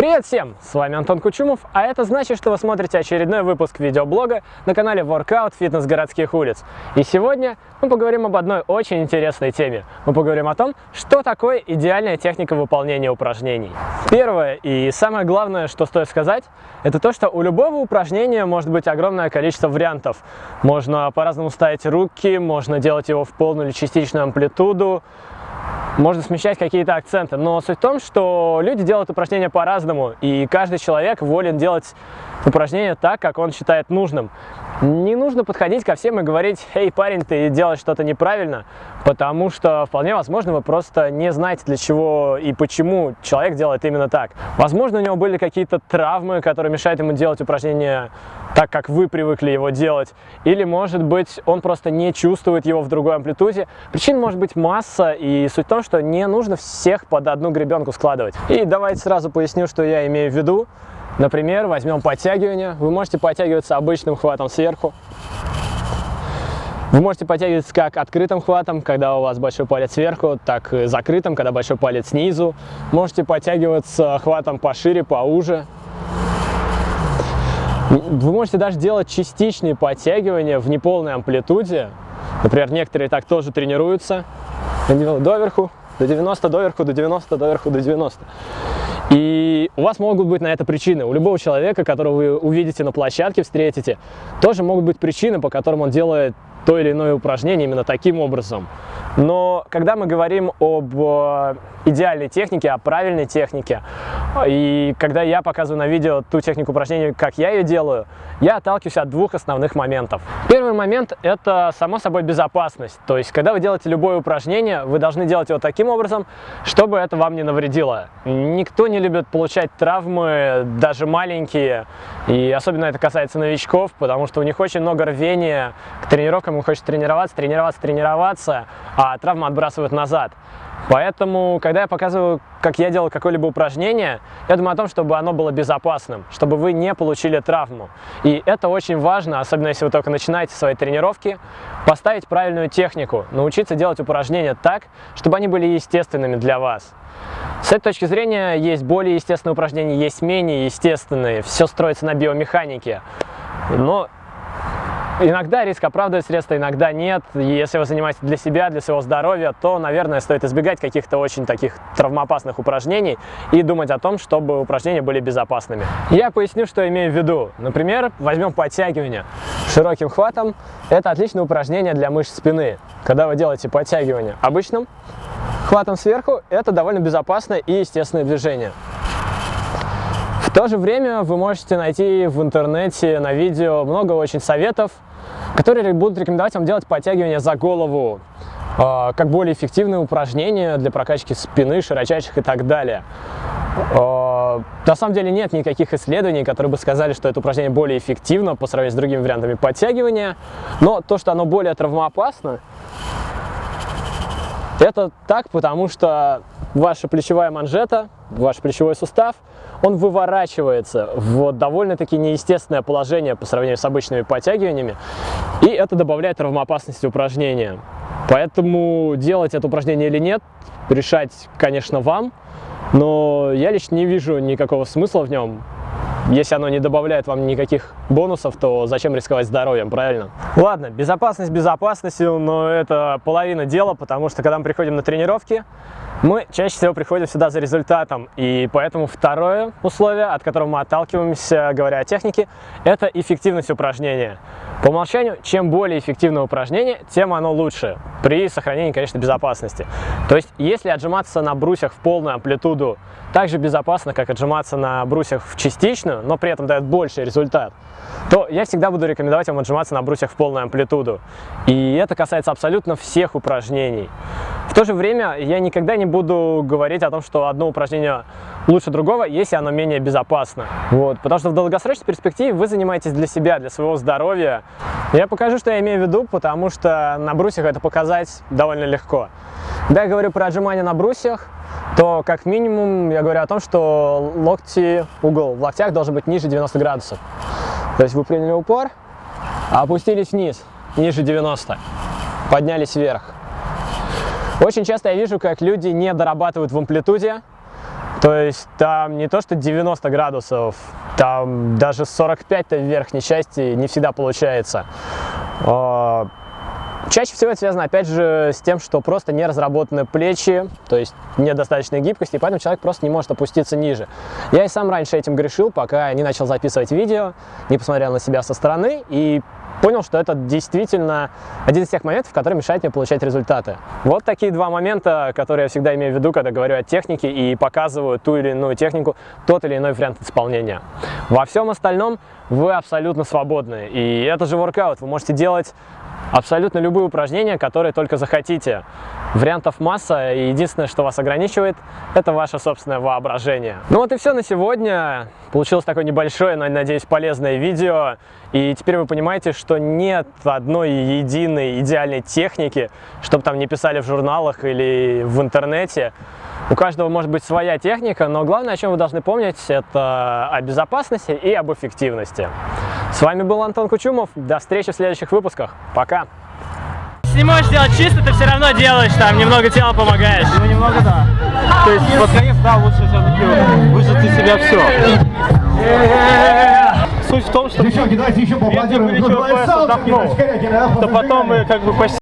Привет всем! С вами Антон Кучумов, а это значит, что вы смотрите очередной выпуск видеоблога на канале Workout Фитнес городских улиц. И сегодня мы поговорим об одной очень интересной теме. Мы поговорим о том, что такое идеальная техника выполнения упражнений. Первое и самое главное, что стоит сказать, это то, что у любого упражнения может быть огромное количество вариантов. Можно по-разному ставить руки, можно делать его в полную или частичную амплитуду, можно смещать какие-то акценты, но суть в том, что люди делают упражнения по-разному, и каждый человек волен делать упражнения так, как он считает нужным. Не нужно подходить ко всем и говорить, «Эй, парень, ты делаешь что-то неправильно», потому что вполне возможно вы просто не знаете, для чего и почему человек делает именно так. Возможно, у него были какие-то травмы, которые мешают ему делать упражнения так, как вы привыкли его делать, или, может быть, он просто не чувствует его в другой амплитуде. Причин может быть масса, и суть в том, что не нужно всех под одну гребенку складывать. И давайте сразу поясню, что я имею в виду. Например, возьмем подтягивание. Вы можете подтягиваться обычным хватом сверху. Вы можете подтягиваться как открытым хватом, когда у вас большой палец сверху, так и закрытым, когда большой палец снизу. Можете подтягиваться хватом пошире, поуже. Вы можете даже делать частичные подтягивания в неполной амплитуде. Например, некоторые так тоже тренируются. Доверху, до 90, доверху, до 90, доверху, до 90. И у вас могут быть на это причины. У любого человека, которого вы увидите на площадке, встретите, тоже могут быть причины, по которым он делает то или иное упражнение именно таким образом. Но когда мы говорим об э, идеальной технике, о правильной технике, и когда я показываю на видео ту технику упражнений, как я ее делаю, я отталкиваюсь от двух основных моментов. Первый момент – это, само собой, безопасность. То есть, когда вы делаете любое упражнение, вы должны делать его таким образом, чтобы это вам не навредило. Никто не любит получать травмы, даже маленькие, и особенно это касается новичков, потому что у них очень много рвения к тренировкам, им хочется тренироваться, тренироваться, тренироваться, а травма отбрасывают назад. Поэтому, когда я показываю, как я делал какое-либо упражнение, я думаю о том, чтобы оно было безопасным, чтобы вы не получили травму. И это очень важно, особенно если вы только начинаете свои тренировки, поставить правильную технику, научиться делать упражнения так, чтобы они были естественными для вас. С этой точки зрения есть более естественные упражнения, есть менее естественные, все строится на биомеханике. Но Иногда риск оправдывает средства, иногда нет. если вы занимаетесь для себя, для своего здоровья, то, наверное, стоит избегать каких-то очень таких травмоопасных упражнений и думать о том, чтобы упражнения были безопасными. Я поясню, что имею в виду. Например, возьмем подтягивание широким хватом. Это отличное упражнение для мышц спины. Когда вы делаете подтягивание обычным хватом сверху, это довольно безопасное и естественное движение. В то же время вы можете найти в интернете на видео много очень советов, которые будут рекомендовать вам делать подтягивания за голову, а, как более эффективное упражнение для прокачки спины, широчайших и так далее. А, на самом деле нет никаких исследований, которые бы сказали, что это упражнение более эффективно по сравнению с другими вариантами подтягивания, но то, что оно более травмоопасно, это так, потому что ваша плечевая манжета, ваш плечевой сустав, он выворачивается в довольно-таки неестественное положение по сравнению с обычными подтягиваниями, и это добавляет травмоопасности упражнения. Поэтому делать это упражнение или нет, решать, конечно, вам, но я лично не вижу никакого смысла в нем. Если оно не добавляет вам никаких бонусов, то зачем рисковать здоровьем, правильно? Ладно, безопасность безопасностью, но это половина дела, потому что когда мы приходим на тренировки, мы чаще всего приходим сюда за результатом, и поэтому второе условие, от которого мы отталкиваемся, говоря о технике, это эффективность упражнения. По умолчанию, чем более эффективное упражнение, тем оно лучше, при сохранении, конечно, безопасности. То есть, если отжиматься на брусьях в полную амплитуду так же безопасно, как отжиматься на брусьях в частичную, но при этом дает больший результат, то я всегда буду рекомендовать вам отжиматься на брусьях в полную амплитуду. И это касается абсолютно всех упражнений. В то же время я никогда не буду говорить о том, что одно упражнение лучше другого, если оно менее безопасно. Вот, потому что в долгосрочной перспективе вы занимаетесь для себя, для своего здоровья. Я покажу, что я имею в виду, потому что на брусьях это показать довольно легко. Когда я говорю про отжимания на брусьях, то как минимум я говорю о том, что локти, угол в локтях должен быть ниже 90 градусов. То есть вы приняли упор, опустились вниз, ниже 90, поднялись вверх. Очень часто я вижу, как люди не дорабатывают в амплитуде, То есть там не то, что 90 градусов, там даже 45-то в верхней части не всегда получается. А, Чаще всего это связано, опять же, с тем, что просто не разработаны плечи, то есть недостаточной гибкости, и поэтому человек просто не может опуститься ниже. Я и сам раньше этим грешил, пока не начал записывать видео, не посмотрел на себя со стороны и понял, что это действительно один из тех моментов, который мешает мне получать результаты. Вот такие два момента, которые я всегда имею в виду, когда говорю о технике и показываю ту или иную технику, тот или иной вариант исполнения. Во всем остальном вы абсолютно свободны, и это же воркаут, вы можете делать абсолютно любые упражнения, которые только захотите. Вариантов масса, и единственное, что вас ограничивает, это ваше собственное воображение. Ну вот и все на сегодня. Получилось такое небольшое, но, надеюсь, полезное видео. И теперь вы понимаете, что нет одной единой идеальной техники, чтобы там не писали в журналах или в интернете. У каждого может быть своя техника, но главное, о чем вы должны помнить, это о безопасности и об эффективности. С вами был Антон Кучумов. До встречи в следующих выпусках. Пока! Если не можешь делать чисто, ты все равно делаешь, там немного тела помогаешь. Ну, немного да. То есть под конец, да, лучше все-таки выжать из себя все. Суть в том, что Девчонки, давайте еще если поаплодируем. плечевой пояс отдохнул, то потом мы как бы почти